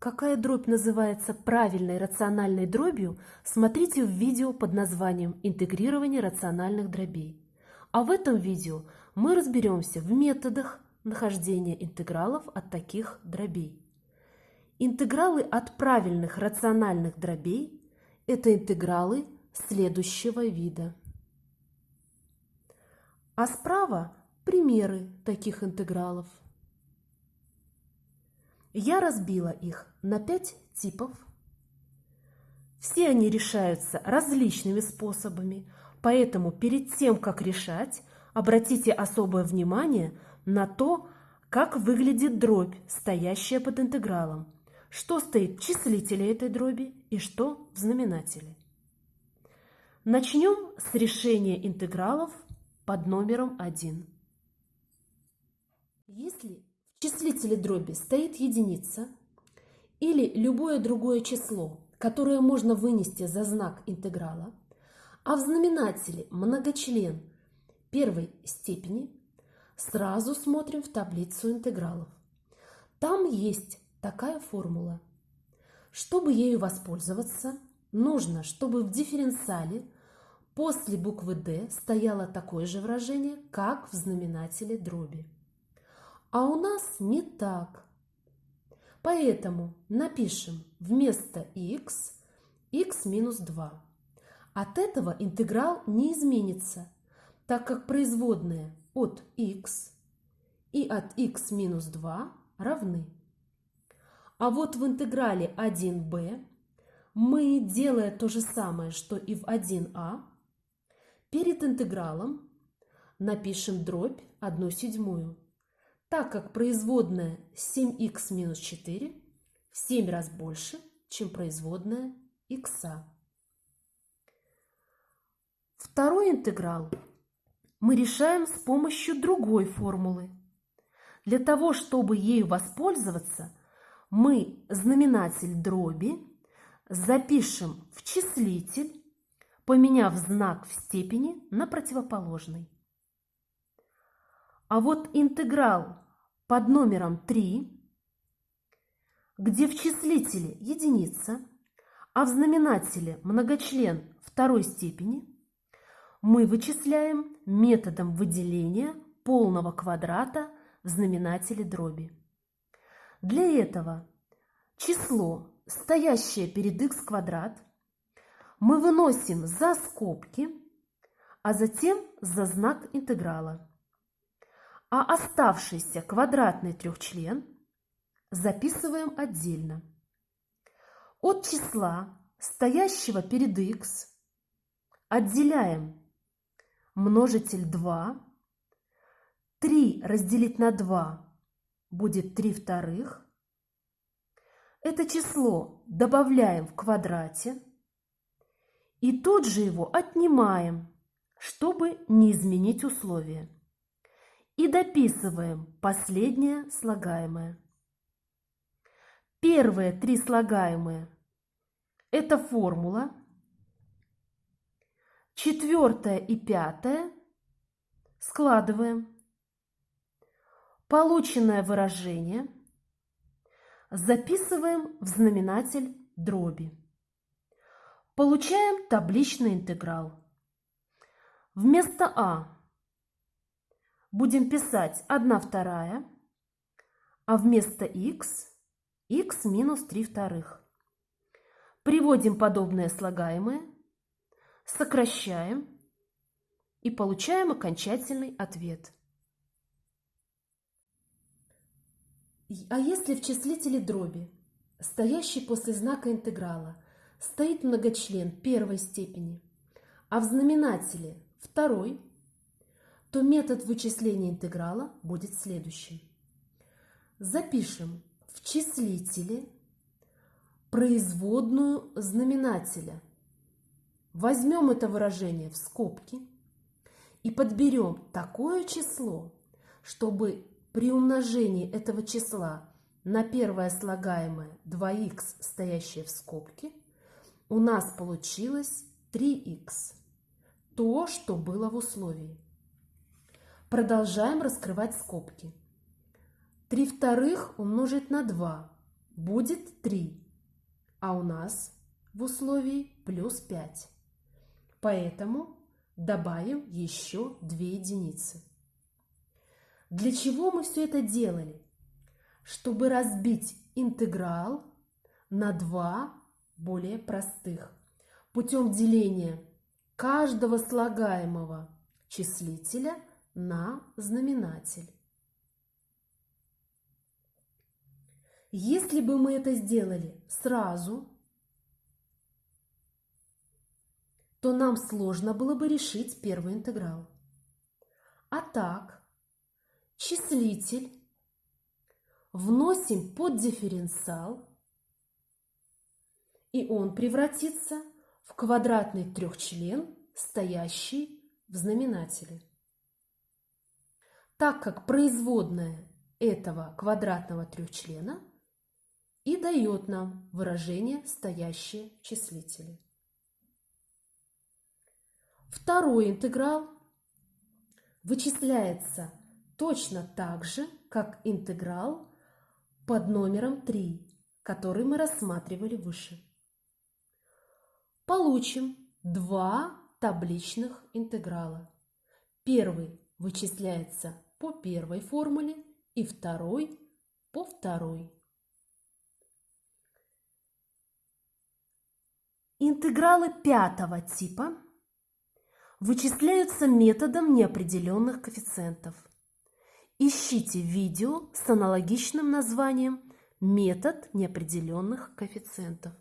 Какая дробь называется правильной рациональной дробью, смотрите в видео под названием «Интегрирование рациональных дробей». А в этом видео мы разберемся в методах нахождения интегралов от таких дробей. Интегралы от правильных рациональных дробей – это интегралы следующего вида. А справа – примеры таких интегралов. Я разбила их на пять типов. Все они решаются различными способами, поэтому перед тем, как решать, обратите особое внимание на то, как выглядит дробь, стоящая под интегралом, что стоит в числителе этой дроби и что в знаменателе. Начнем с решения интегралов под номером 1. Если в числителе дроби стоит единица или любое другое число, которое можно вынести за знак интеграла, а в знаменателе многочлен первой степени, сразу смотрим в таблицу интегралов. Там есть такая формула. Чтобы ею воспользоваться, нужно, чтобы в дифференциале после буквы D стояло такое же выражение, как в знаменателе дроби. А у нас не так. Поэтому напишем вместо x x минус 2. От этого интеграл не изменится, так как производные от x и от x минус 2 равны. А вот в интеграле 1b мы, делая то же самое, что и в 1а, перед интегралом напишем дробь 1 седьмую так как производная 7х минус 4 в 7 раз больше, чем производная х. Второй интеграл мы решаем с помощью другой формулы. Для того, чтобы ею воспользоваться, мы знаменатель дроби запишем в числитель, поменяв знак в степени на противоположный. А вот интеграл под номером 3, где в числителе единица, а в знаменателе многочлен второй степени, мы вычисляем методом выделения полного квадрата в знаменателе дроби. Для этого число, стоящее перед х квадрат, мы выносим за скобки, а затем за знак интеграла а оставшийся квадратный трехчлен записываем отдельно. От числа, стоящего перед х, отделяем множитель 2. 3 разделить на 2 будет 3 вторых. Это число добавляем в квадрате и тут же его отнимаем, чтобы не изменить условия и дописываем последнее слагаемое. Первые три слагаемые – это формула. Четвертое и пятое складываем. Полученное выражение записываем в знаменатель дроби. Получаем табличный интеграл. Вместо А будем писать 1 вторая, а вместо x – x минус 3 вторых. Приводим подобные слагаемые, сокращаем и получаем окончательный ответ. А если в числителе дроби, стоящий после знака интеграла, стоит многочлен первой степени, а в знаменателе второй – то метод вычисления интеграла будет следующим. Запишем в числителе производную знаменателя. Возьмем это выражение в скобки и подберем такое число, чтобы при умножении этого числа на первое слагаемое 2х, стоящее в скобке, у нас получилось 3х. То, что было в условии. Продолжаем раскрывать скобки. 3 вторых умножить на 2 будет 3, а у нас в условии плюс 5. Поэтому добавим еще 2 единицы. Для чего мы все это делали? Чтобы разбить интеграл на два более простых путем деления каждого слагаемого числителя на знаменатель. Если бы мы это сделали сразу, то нам сложно было бы решить первый интеграл. А так, числитель вносим под дифференциал, и он превратится в квадратный трехчлен, стоящий в знаменателе. Так как производная этого квадратного трехчлена и дает нам выражение стоящие числители. Второй интеграл вычисляется точно так же, как интеграл под номером 3, который мы рассматривали выше. Получим два табличных интеграла. Первый вычисляется по первой формуле и второй по второй. Интегралы пятого типа вычисляются методом неопределенных коэффициентов. Ищите видео с аналогичным названием «Метод неопределенных коэффициентов».